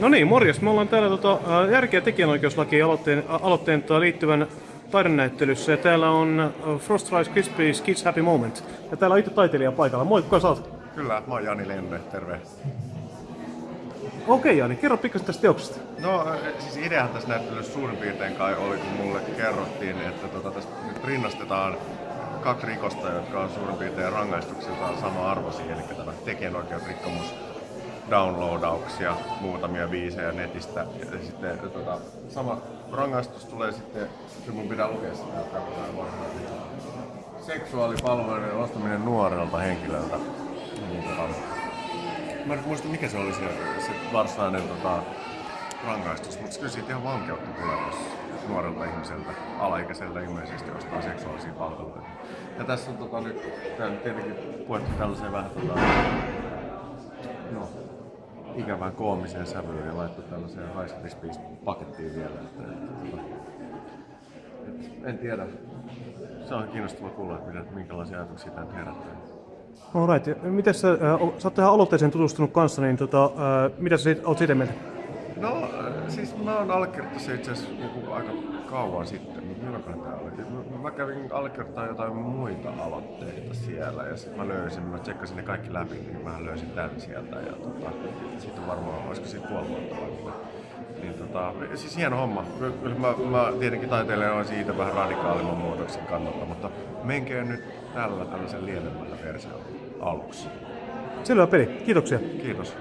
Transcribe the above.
No niin, morjes. Me ollaan täällä tota, järkeä ja tekijänoikeuslaki aloitteen, aloitteen tota, liittyvän taidenäyttelyssä. Ja täällä on Frost Rice Krispies Kids Happy Moment. Ja täällä on itse taiteilija paikalla. Moi, kuka sä oot? Kyllä, mä oon Jani Lenne, terve. Okei Jani, kerro pikkasen tästä teoksesta. No siis ideahan tässä näyttelyssä suurin piirtein kai oli, kun mulle kerrottiin, että tota, tässä nyt rinnastetaan kaksi rikosta, jotka on suurin piirtein rangaistuksiltaan sama arvoisia, eli tämä tekijänoikeusrikkomus, downloadauksia, muutamia biisejä netistä, ja sitten tota, sama rangaistus tulee sitten, kyllä mun pitää lukea sitä, seksuaalipalveluiden ostaminen nuorelta henkilöltä. Niin, tota, Mä en muista mikä se oli se, se varsinainen tota, rangaistus, mutta kyllä siitä ihan vankeutta tulee, jos nuorelta ihmiseltä, alaikäiseltä ilmeisesti ostaa seksuaalisia palveluita. Ja tässä on tota, nyt tää nyt tietenkin puettu tällaiseen vähän tota, no, ikävään koomiseen sävyyn ja laittu tällaiseen High pakettiin vielä. Että, että, tota, et, en tiedä. Se on kiinnostava kuulla, että minkälaisia ajatuksia tämä herättää. Alright. Miten sä, ää, sä oot tähän aloitteeseen tutustunut kanssa, niin tota, ää, mitä sä oot siitä mieltä? No siis mä oon allekirjoittanut se itse asiassa joku aika kauan sitten, mutta milloinkohan tää oli? Mä- Mä kävin allekirjoittaa jotain muita aloitteita siellä ja sitten mä löysin, mä tsekkasin ne kaikki läpi, niin mä löysin tän sieltä ja tota, sitten varmaan, olisiko siitä puoli vuotta vai mitä. Niin tota, siis hieno homma. Kyllä mä, mä tietenkin taiteilijan on siitä vähän radikaalimman muutoksen kannalta, mutta menkää nyt tällä tällaisen lienemmällä versiolla aluksi. Selvä peli. Kiitoksia. Kiitos.